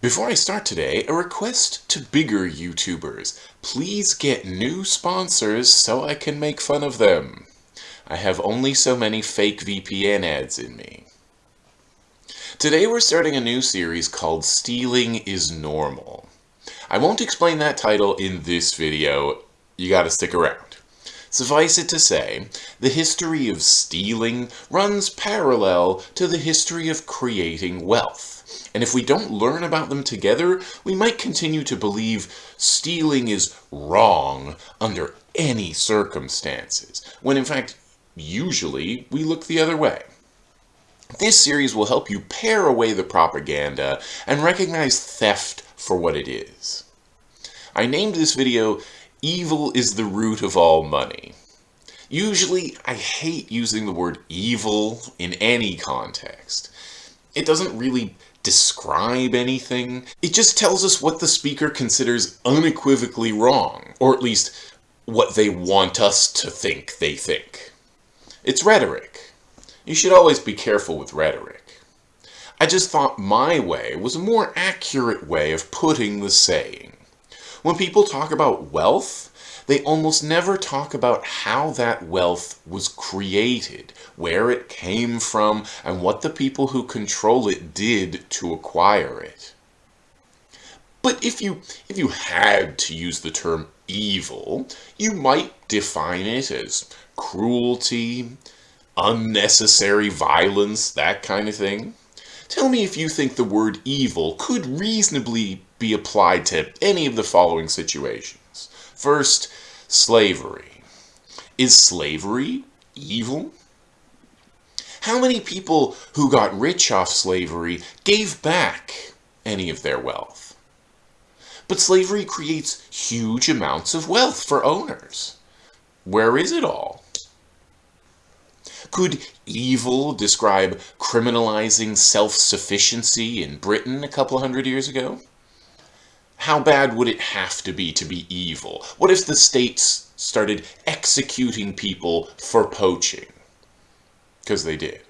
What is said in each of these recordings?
Before I start today, a request to bigger YouTubers. Please get new sponsors so I can make fun of them. I have only so many fake VPN ads in me. Today we're starting a new series called Stealing is Normal. I won't explain that title in this video, you gotta stick around. Suffice it to say, the history of stealing runs parallel to the history of creating wealth. And if we don't learn about them together, we might continue to believe stealing is wrong under any circumstances, when in fact, usually we look the other way. This series will help you pare away the propaganda and recognize theft for what it is. I named this video, Evil is the Root of All Money. Usually, I hate using the word evil in any context. It doesn't really describe anything. It just tells us what the speaker considers unequivocally wrong, or at least what they want us to think they think. It's rhetoric. You should always be careful with rhetoric. I just thought my way was a more accurate way of putting the saying. When people talk about wealth, they almost never talk about how that wealth was created, where it came from, and what the people who control it did to acquire it. But if you, if you had to use the term evil, you might define it as cruelty, unnecessary violence, that kind of thing. Tell me if you think the word evil could reasonably be applied to any of the following situations. First, slavery. Is slavery evil? How many people who got rich off slavery gave back any of their wealth? But slavery creates huge amounts of wealth for owners. Where is it all? Could evil describe criminalizing self-sufficiency in Britain a couple hundred years ago? How bad would it have to be to be evil? What if the states started executing people for poaching? Because they did.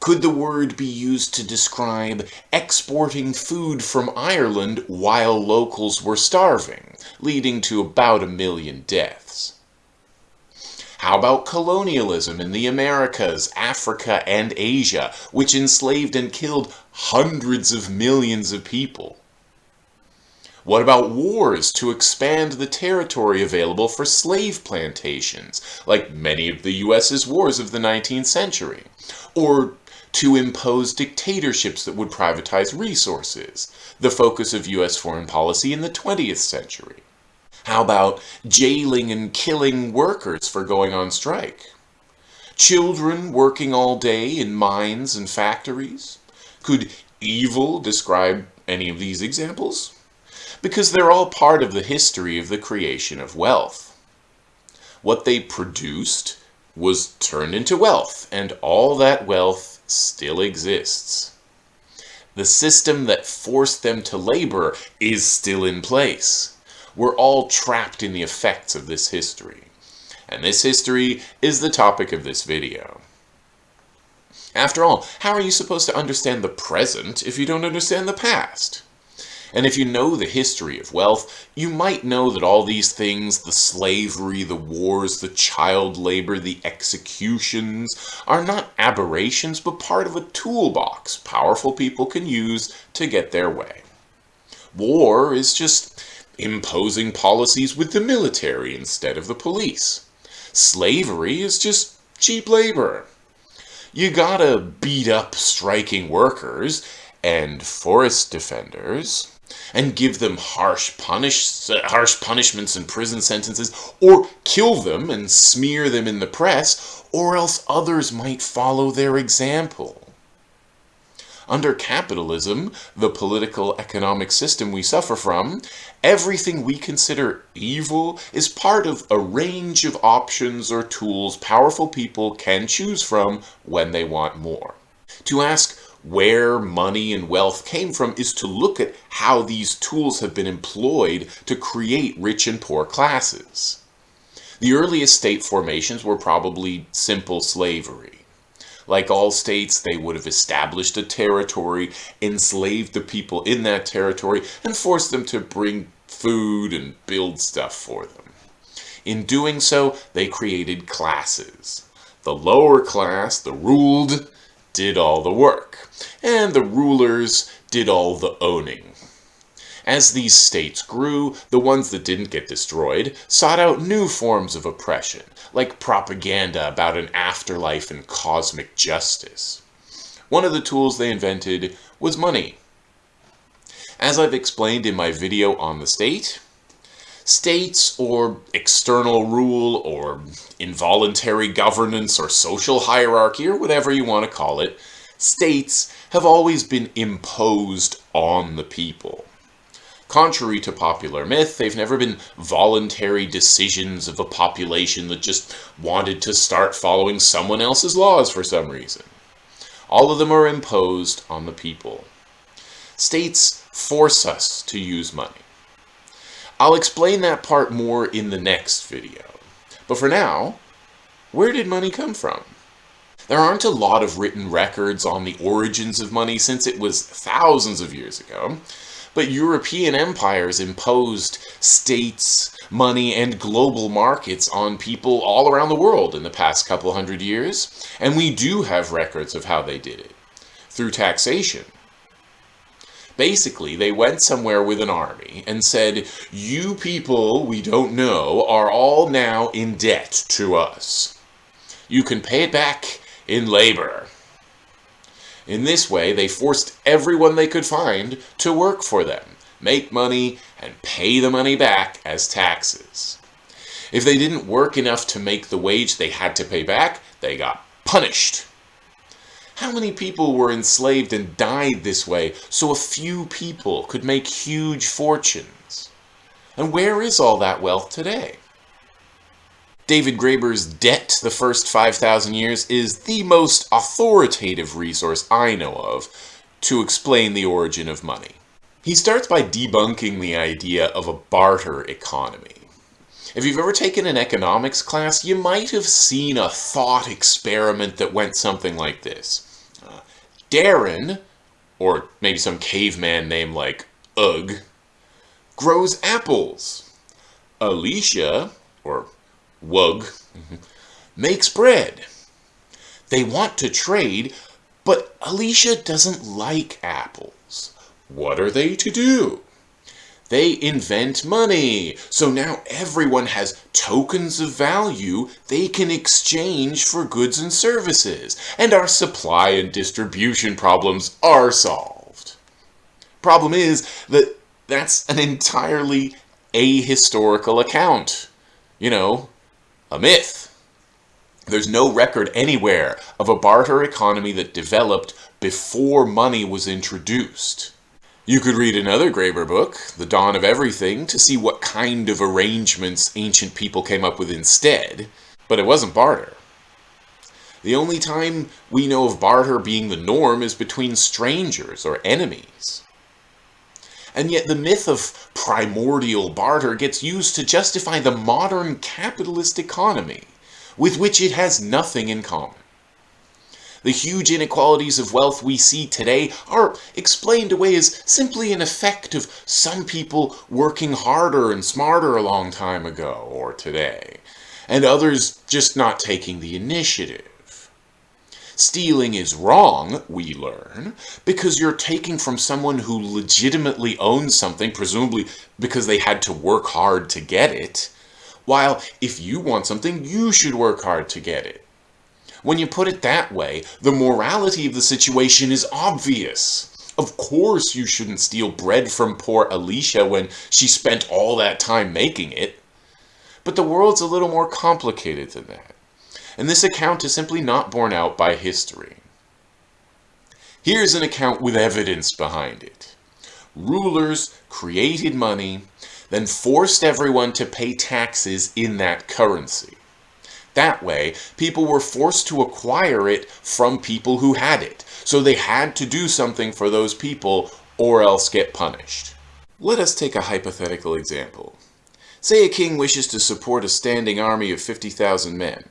Could the word be used to describe exporting food from Ireland while locals were starving, leading to about a million deaths? How about colonialism in the Americas, Africa, and Asia, which enslaved and killed hundreds of millions of people? What about wars to expand the territory available for slave plantations, like many of the U.S.'s wars of the 19th century? Or to impose dictatorships that would privatize resources, the focus of U.S. foreign policy in the 20th century? How about jailing and killing workers for going on strike? Children working all day in mines and factories? Could evil describe any of these examples? Because they're all part of the history of the creation of wealth. What they produced was turned into wealth, and all that wealth still exists. The system that forced them to labor is still in place. We're all trapped in the effects of this history. And this history is the topic of this video. After all, how are you supposed to understand the present if you don't understand the past? And if you know the history of wealth, you might know that all these things, the slavery, the wars, the child labor, the executions, are not aberrations, but part of a toolbox powerful people can use to get their way. War is just imposing policies with the military instead of the police. Slavery is just cheap labor. You gotta beat up striking workers and forest defenders and give them harsh, punish, harsh punishments and prison sentences, or kill them and smear them in the press, or else others might follow their example. Under capitalism, the political economic system we suffer from, everything we consider evil is part of a range of options or tools powerful people can choose from when they want more. To ask where money and wealth came from is to look at how these tools have been employed to create rich and poor classes. The earliest state formations were probably simple slavery. Like all states, they would have established a territory, enslaved the people in that territory, and forced them to bring food and build stuff for them. In doing so, they created classes. The lower class, the ruled, did all the work, and the rulers did all the owning. As these states grew, the ones that didn't get destroyed sought out new forms of oppression, like propaganda about an afterlife and cosmic justice. One of the tools they invented was money. As I've explained in my video on the state, states or external rule or involuntary governance or social hierarchy or whatever you want to call it, states have always been imposed on the people. Contrary to popular myth, they've never been voluntary decisions of a population that just wanted to start following someone else's laws for some reason. All of them are imposed on the people. States force us to use money. I'll explain that part more in the next video. But for now, where did money come from? There aren't a lot of written records on the origins of money since it was thousands of years ago, but European empires imposed states, money, and global markets on people all around the world in the past couple hundred years, and we do have records of how they did it. Through taxation. Basically, they went somewhere with an army and said, you people we don't know are all now in debt to us. You can pay it back in labor. In this way, they forced everyone they could find to work for them, make money, and pay the money back as taxes. If they didn't work enough to make the wage they had to pay back, they got punished. How many people were enslaved and died this way so a few people could make huge fortunes? And where is all that wealth today? David Graeber's Debt the First 5,000 Years is the most authoritative resource I know of to explain the origin of money. He starts by debunking the idea of a barter economy. If you've ever taken an economics class, you might have seen a thought experiment that went something like this. Darren, or maybe some caveman name like Ugg, grows apples. Alicia, or Wug, makes bread. They want to trade, but Alicia doesn't like apples. What are they to do? They invent money. So now everyone has tokens of value they can exchange for goods and services. And our supply and distribution problems are solved. Problem is that that's an entirely ahistorical account. You know, a myth. There's no record anywhere of a barter economy that developed before money was introduced. You could read another Graeber book, The Dawn of Everything, to see what kind of arrangements ancient people came up with instead, but it wasn't barter. The only time we know of barter being the norm is between strangers or enemies. And yet the myth of primordial barter gets used to justify the modern capitalist economy, with which it has nothing in common. The huge inequalities of wealth we see today are explained away as simply an effect of some people working harder and smarter a long time ago or today, and others just not taking the initiative. Stealing is wrong, we learn, because you're taking from someone who legitimately owns something, presumably because they had to work hard to get it, while if you want something, you should work hard to get it. When you put it that way, the morality of the situation is obvious. Of course you shouldn't steal bread from poor Alicia when she spent all that time making it. But the world's a little more complicated than that and this account is simply not borne out by history. Here's an account with evidence behind it. Rulers created money, then forced everyone to pay taxes in that currency. That way, people were forced to acquire it from people who had it, so they had to do something for those people or else get punished. Let us take a hypothetical example. Say a king wishes to support a standing army of 50,000 men.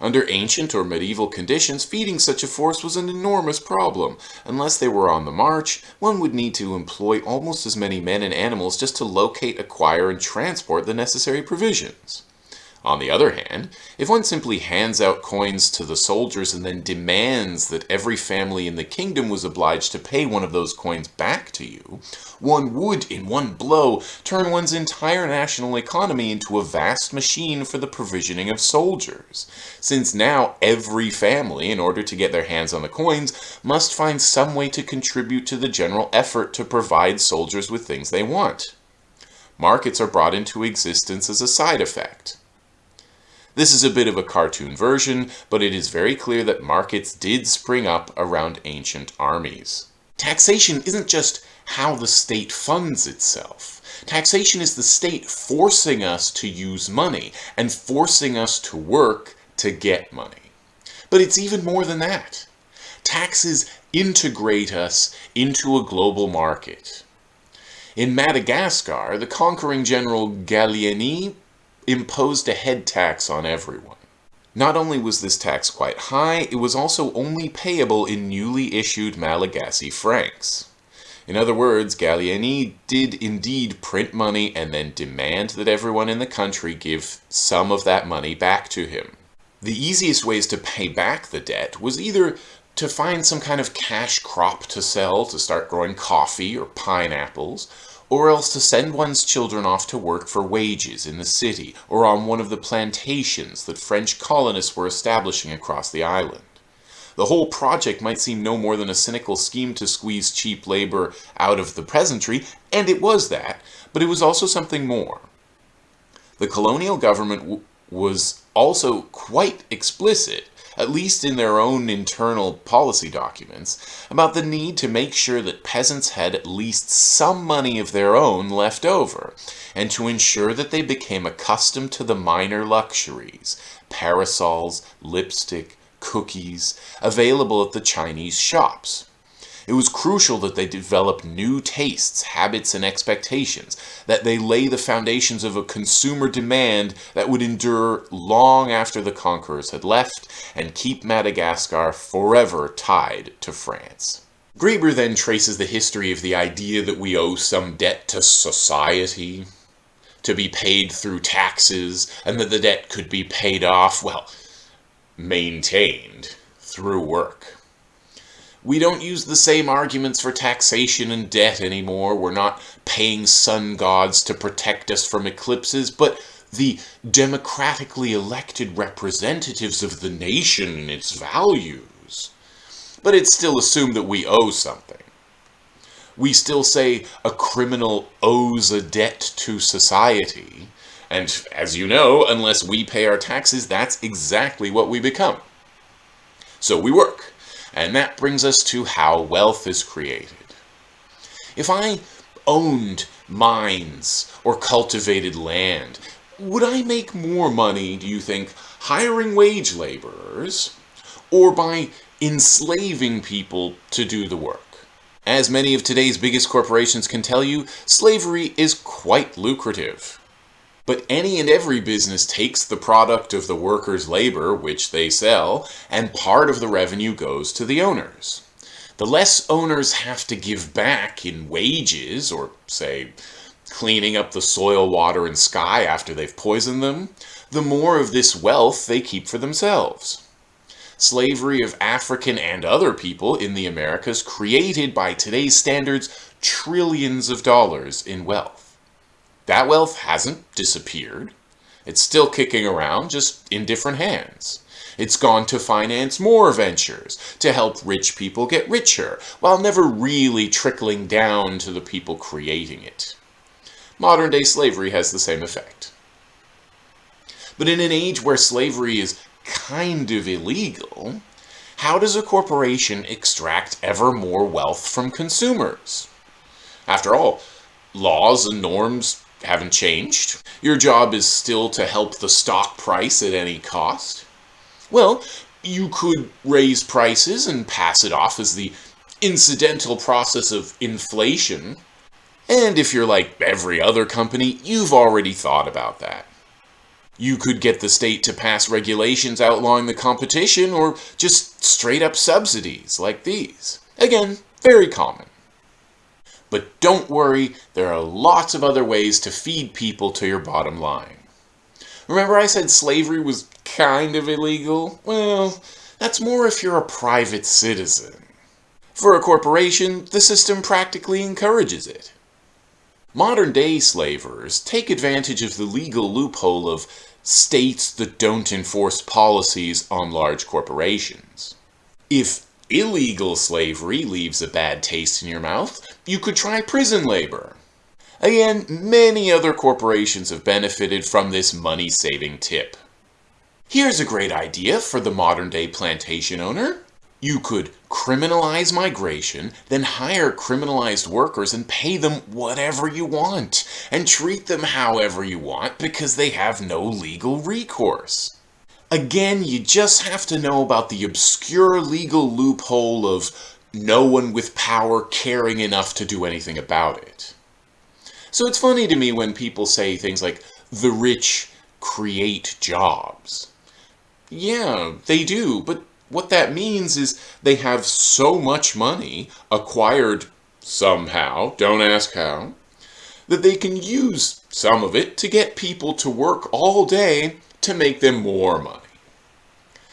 Under ancient or medieval conditions, feeding such a force was an enormous problem. Unless they were on the march, one would need to employ almost as many men and animals just to locate, acquire, and transport the necessary provisions. On the other hand, if one simply hands out coins to the soldiers and then demands that every family in the kingdom was obliged to pay one of those coins back to you, one would, in one blow, turn one's entire national economy into a vast machine for the provisioning of soldiers, since now every family, in order to get their hands on the coins, must find some way to contribute to the general effort to provide soldiers with things they want. Markets are brought into existence as a side effect. This is a bit of a cartoon version, but it is very clear that markets did spring up around ancient armies. Taxation isn't just how the state funds itself. Taxation is the state forcing us to use money and forcing us to work to get money. But it's even more than that. Taxes integrate us into a global market. In Madagascar, the conquering general Gallieni imposed a head tax on everyone. Not only was this tax quite high, it was also only payable in newly issued Malagasy francs. In other words, Gallieni did indeed print money and then demand that everyone in the country give some of that money back to him. The easiest ways to pay back the debt was either to find some kind of cash crop to sell to start growing coffee or pineapples, or else to send one's children off to work for wages in the city or on one of the plantations that French colonists were establishing across the island. The whole project might seem no more than a cynical scheme to squeeze cheap labor out of the peasantry, and it was that, but it was also something more. The colonial government was also quite explicit at least in their own internal policy documents, about the need to make sure that peasants had at least some money of their own left over, and to ensure that they became accustomed to the minor luxuries, parasols, lipstick, cookies, available at the Chinese shops. It was crucial that they develop new tastes, habits, and expectations, that they lay the foundations of a consumer demand that would endure long after the conquerors had left and keep Madagascar forever tied to France. Graeber then traces the history of the idea that we owe some debt to society, to be paid through taxes, and that the debt could be paid off, well, maintained through work. We don't use the same arguments for taxation and debt anymore. We're not paying sun gods to protect us from eclipses, but the democratically elected representatives of the nation and its values. But it's still assumed that we owe something. We still say a criminal owes a debt to society. And as you know, unless we pay our taxes, that's exactly what we become. So we work. And that brings us to how wealth is created. If I owned mines or cultivated land, would I make more money, do you think, hiring wage laborers or by enslaving people to do the work? As many of today's biggest corporations can tell you, slavery is quite lucrative. But any and every business takes the product of the workers' labor, which they sell, and part of the revenue goes to the owners. The less owners have to give back in wages, or say, cleaning up the soil, water, and sky after they've poisoned them, the more of this wealth they keep for themselves. Slavery of African and other people in the Americas created, by today's standards, trillions of dollars in wealth. That wealth hasn't disappeared. It's still kicking around, just in different hands. It's gone to finance more ventures, to help rich people get richer, while never really trickling down to the people creating it. Modern day slavery has the same effect. But in an age where slavery is kind of illegal, how does a corporation extract ever more wealth from consumers? After all, laws and norms haven't changed. Your job is still to help the stock price at any cost. Well, you could raise prices and pass it off as the incidental process of inflation. And if you're like every other company, you've already thought about that. You could get the state to pass regulations outlawing the competition or just straight up subsidies like these. Again, very common. But don't worry, there are lots of other ways to feed people to your bottom line. Remember I said slavery was kind of illegal? Well, that's more if you're a private citizen. For a corporation, the system practically encourages it. Modern day slavers take advantage of the legal loophole of states that don't enforce policies on large corporations. If illegal slavery leaves a bad taste in your mouth, you could try prison labor. Again, many other corporations have benefited from this money-saving tip. Here's a great idea for the modern-day plantation owner. You could criminalize migration, then hire criminalized workers and pay them whatever you want, and treat them however you want because they have no legal recourse. Again, you just have to know about the obscure legal loophole of no one with power caring enough to do anything about it. So it's funny to me when people say things like, the rich create jobs. Yeah, they do, but what that means is they have so much money, acquired somehow, don't ask how, that they can use some of it to get people to work all day to make them more money.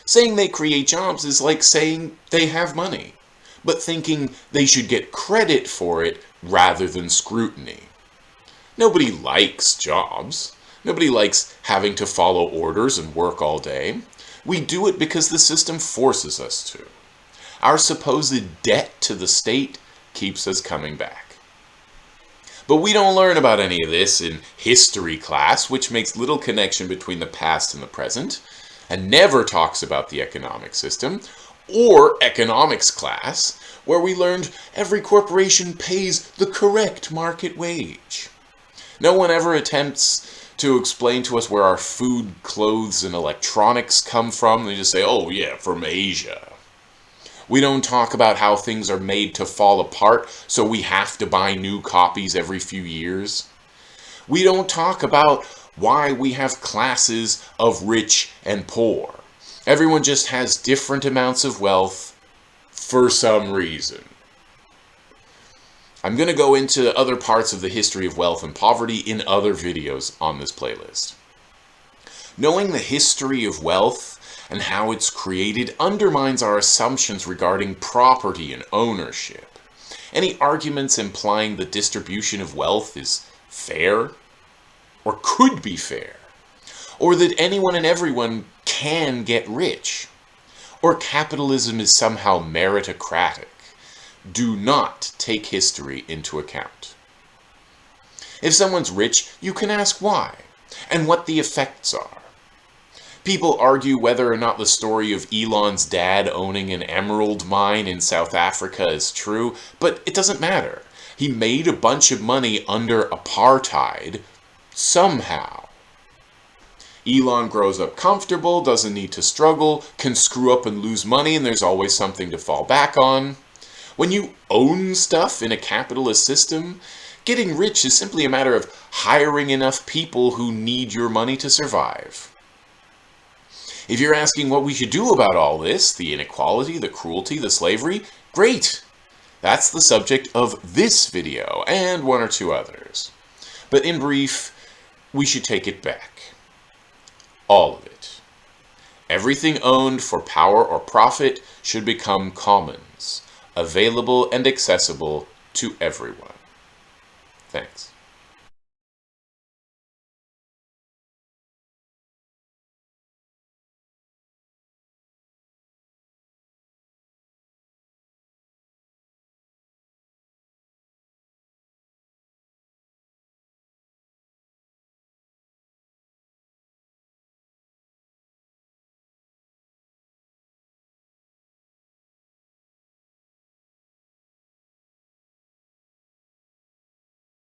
Saying they create jobs is like saying they have money, but thinking they should get credit for it rather than scrutiny. Nobody likes jobs. Nobody likes having to follow orders and work all day. We do it because the system forces us to. Our supposed debt to the state keeps us coming back. But we don't learn about any of this in history class, which makes little connection between the past and the present, and never talks about the economic system, or economics class, where we learned every corporation pays the correct market wage. No one ever attempts to explain to us where our food, clothes, and electronics come from. They just say, oh yeah, from Asia. We don't talk about how things are made to fall apart, so we have to buy new copies every few years. We don't talk about why we have classes of rich and poor. Everyone just has different amounts of wealth for some reason. I'm going to go into other parts of the history of wealth and poverty in other videos on this playlist. Knowing the history of wealth and how it's created undermines our assumptions regarding property and ownership. Any arguments implying the distribution of wealth is fair, or could be fair, or that anyone and everyone can get rich, or capitalism is somehow meritocratic, do not take history into account. If someone's rich, you can ask why, and what the effects are. People argue whether or not the story of Elon's dad owning an emerald mine in South Africa is true, but it doesn't matter. He made a bunch of money under apartheid somehow. Elon grows up comfortable, doesn't need to struggle, can screw up and lose money, and there's always something to fall back on. When you own stuff in a capitalist system, getting rich is simply a matter of hiring enough people who need your money to survive. If you're asking what we should do about all this, the inequality, the cruelty, the slavery, great! That's the subject of this video, and one or two others. But in brief, we should take it back. All of it. Everything owned for power or profit should become commons, available and accessible to everyone. Thanks.